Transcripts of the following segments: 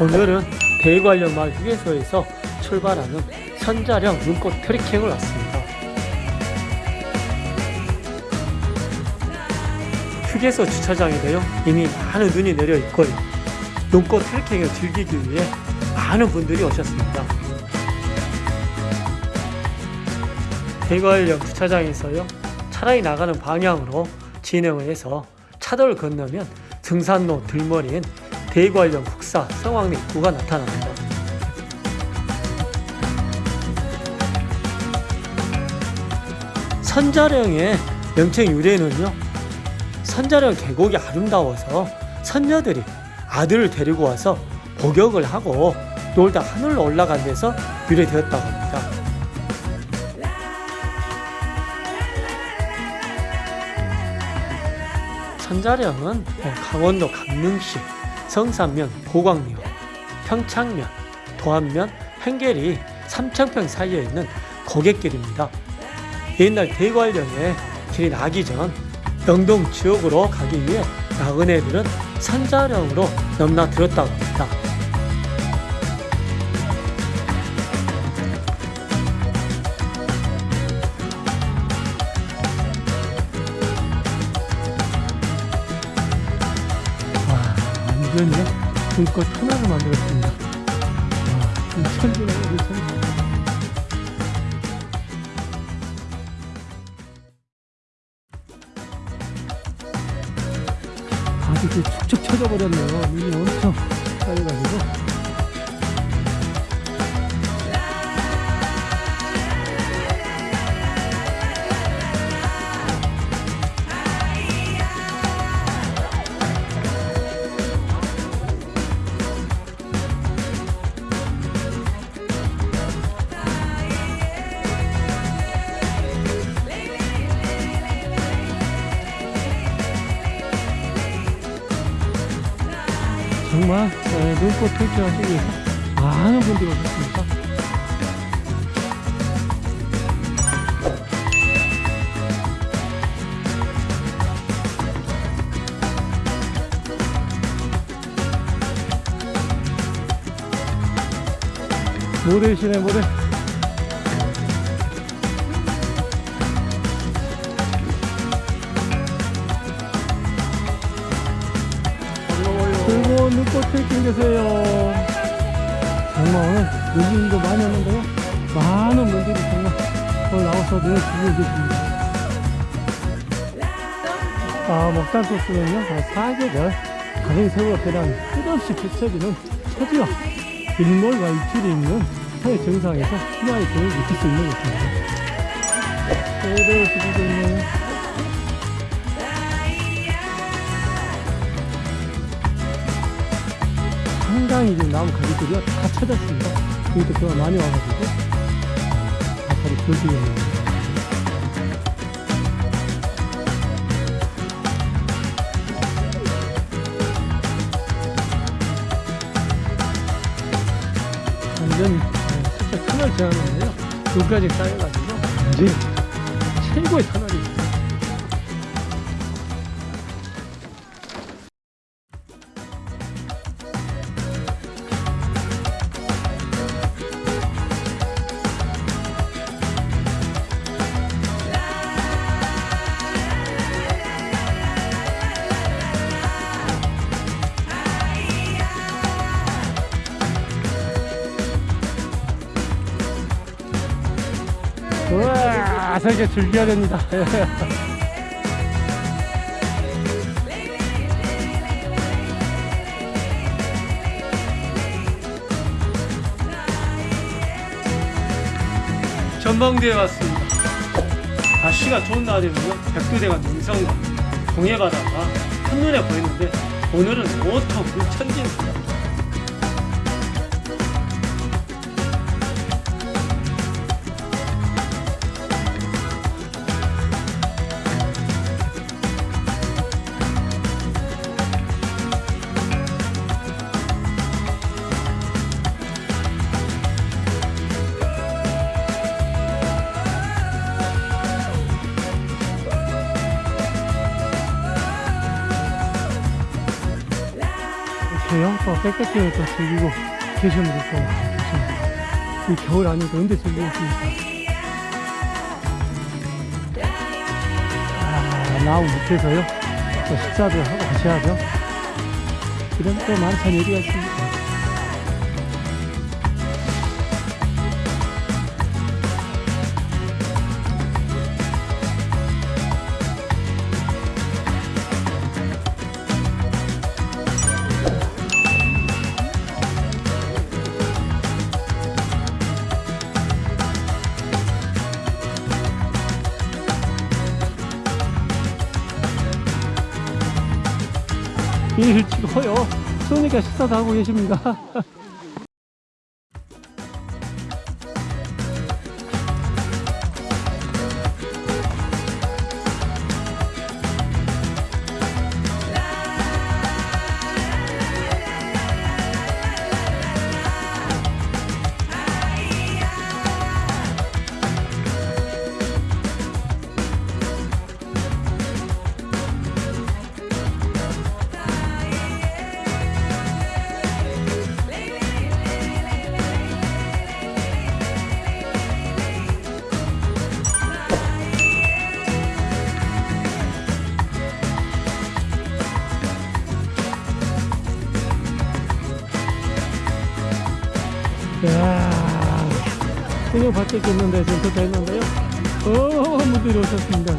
오늘은 대관령 마을 휴게소에서 출발하는 선자령 눈꽃 트레킹을 왔습니다. 휴게소 주차장에도요 이미 많은 눈이 내려 있고요 눈꽃 트레킹을 즐기기 위해 많은 분들이 오셨습니다. 대관령 주차장에서요 차라리 나가는 방향으로 진행을 해서 차도를 건너면 등산로 들머리엔 대관령 국사 성황리 입구가 나타납니다. 선자령의 명칭 유래는요 선자령 계곡이 아름다워서 선녀들이 아들을 데리고 와서 복역을 하고 놀다 하늘로 올라간 데서 유래되었다고 합니다. 선자령은 강원도 강릉시 성산면 고광면 평창면 도안면 행계리 삼청평 사이에 있는 고갯길입니다. 옛날 대관령에 길이 나기 전 영동 지역으로 가기 위해 나그네들은 선자령으로 넘나들었다고 합니다. 완전히 눈꽃 하나를 만들었습니다. 와, 이 천지. 바닥이 축축 쳐져버렸네요. 눈이 엄청 쌓여가지고. 정말 에, 눈꽃 트레킹하기 위해서 많은 분들이 오셨습니다. 모래시네 모래 꽃 트레킹 되세요. 정말 오늘 눈도 많이 왔는데요. 많은 분들이 정말 오늘 나와서 눈을 즐기고 계십니다. 아 먹단 코스는요 아, 사계절 다른 세월과 변한 끝없이 펼쳐지는 초지와 일몰과 입질이 있는 산의 정상에서 희망의 경을 느낄 수 있는 곳입니다. 그대로 즐기고 있는 상당히 지금 나무 가지들이 다 찾았습니다. 그러니까 비가 많이 와가지고 아파리 돌기였네요. 완전 진짜 터널 제한인데요. 여기까지 쌓여가지고 완전 최고의 터널이 설계 즐겨야 됩니다. 전망대에 왔습니다. 날씨가 좋은 날이면요, 백두대가 능성과 동해바다가 한눈에 보이는데 오늘은 온통 물천지입니다. 하시고요. 또 백패킹을 또 즐기고 계시는 분들 또 많이 계십니다. 이 겨울 아니고 언제 즐기겠습니까? 아, 나무 밑에서요. 또 식사도 하고 가셔야죠. 이런 또 만찬 얘기가 있습니다. 일 치고요. 그러니까 식사도 하고 계십니다. 야, 생각 바뀌었겠는데 지금 더 됐는데요. 어, 분들이 오셨습니다.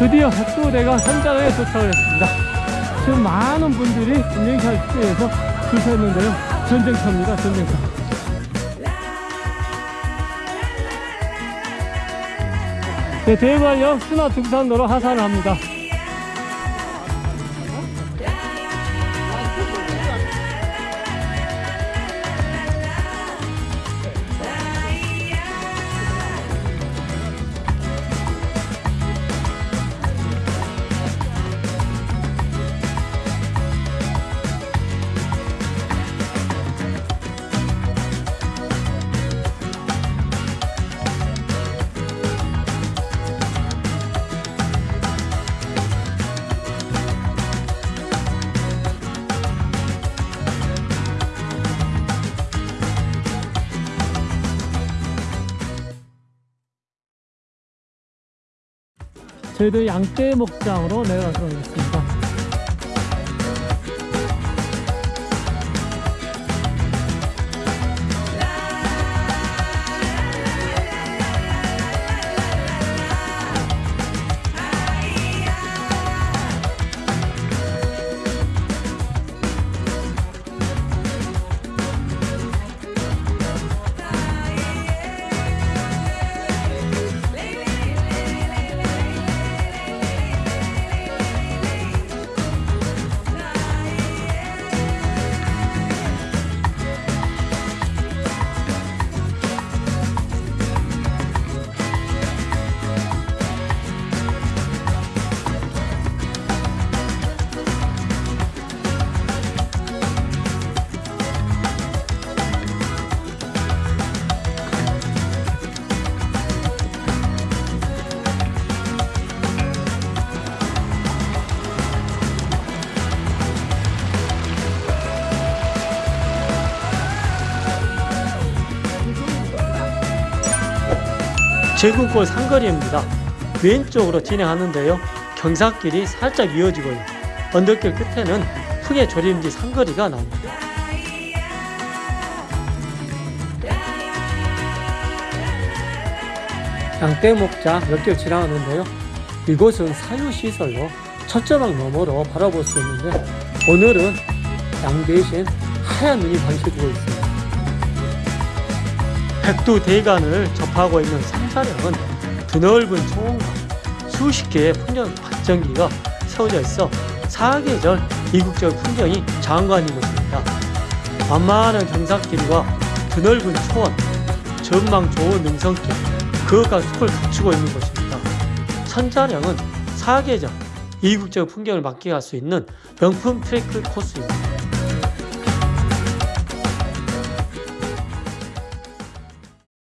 드디어 또 내가 현장에 도착을 했습니다. 지금 많은 분들이 인증샷 축제에서 줄 섰는데요. 전쟁터입니다, 전쟁터. 네, 대관역 순화 등산로로 하산을 합니다. 저희도 양떼 목장으로 내려가도록 하겠습니다. 제국골 상거리입니다. 왼쪽으로 진행하는데요. 경사길이 살짝 이어지고요. 언덕길 끝에는 흙의 조림지 상거리가 나옵니다. 양떼 목장 몇길 지나가는데요. 이곳은 사유시설로 첫자막 너머로 바라볼 수 있는데 오늘은 양 대신 하얀 눈이 반겨주고 있습니다. 백두 대간을 접하고 있는 삼사령은 드넓은 초원과 수십 개의 풍경 발전기가 세워져 있어 사계절 이국적 풍경이 장관인 곳입니다. 만만한 경사길과 드넓은 초원, 전망 좋은 능선길, 그것과 숲을 갖추고 있는 곳입니다. 선자령은 사계절 이국적 풍경을 만끽할 수 있는 명품 트레크 코스입니다.